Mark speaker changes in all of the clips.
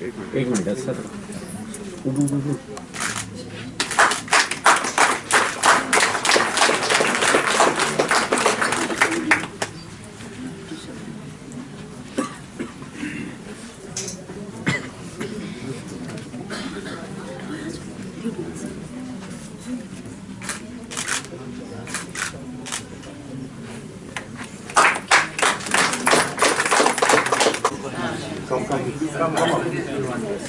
Speaker 1: एक minute sir उभं, उभं, उभं.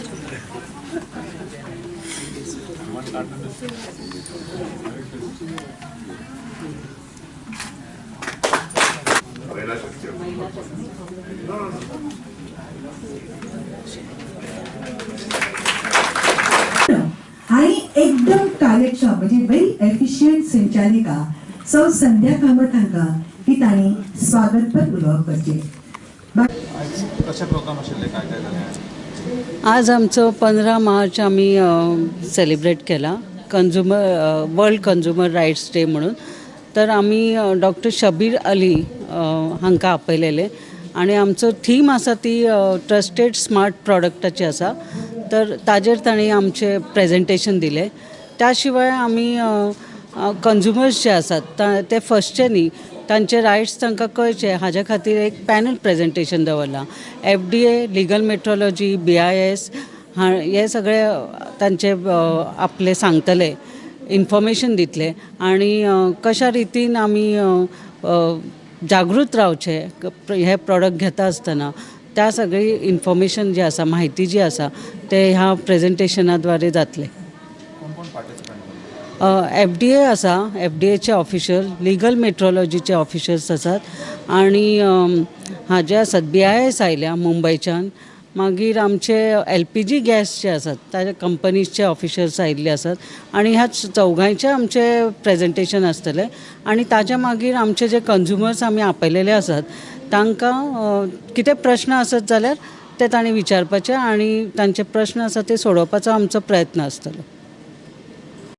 Speaker 2: आणि एकदम कार्यक्षम वेरी एफिशियंट संचालिका सौ संध्या कामत हांका ही तांणी स्वागतपर उलोवप
Speaker 3: कशा प्रोग्राम काय काय
Speaker 4: आज आमचं पंधरा मार्च आम्ही सेलिब्रेट केला. Consumer world consumer rights day म्हणून. तर आम्ही डॉक्टर शबीर अली हांकां आपयलेले. आनी आमचो थीम आसा ती ट्रस्टेड स्मार्ट प्रॉडक्टाची आसा. तर ताजेर ताणी आमचें प्रेजेंटेशन दिलें. त्या शिवाय आमी कन्झ्युमर्स जे आसात ते फर्स्टचे न्ही तांचे रायट्स तांकां कळचे. हाज्या खातीर एक पॅनल प्रेजेंटेशन दवरलां. F D A legal metrology B I S हा हे सगळे अ, तांचे आपले सांगतले इन्फॉर्मेशन दितले. आणि कशा रितीन आमी जागृत रावचे हे प्रॉडक्ट घेता आसतना त्या सगळी इन्फॉर्मेशन जी आसा म्हायती जी आसा ते ह्या प्रेझेंटेशनाद्वारे जातले. एफ डी ए आसा एफ डी एचे ऑफिशल लिगल मेट्रोलॉजीचे ऑफिशल्स आसात आणि हाजे आसात बी आय एस आयल्या मुंबयच्यान मागीर आमचे एल पी जी गॅस जे आसात ताज्या कंपनीजचे ऑफिशर्स आयिल्ले आसात आणि ह्या चौगांयचे आमचे प्रेजेंटेशन आसतलें आणि ताज्या मागीर आमचे जे कन्झ्युमर्स आमी आपयलेले आसात तांकां कितें प्रश्न आसत जाल्यार ते तांणी विचारपाचे आणि तांचे प्रश्न आसा ते सोडोवपाचो आमचो प्रयत्न आसतलो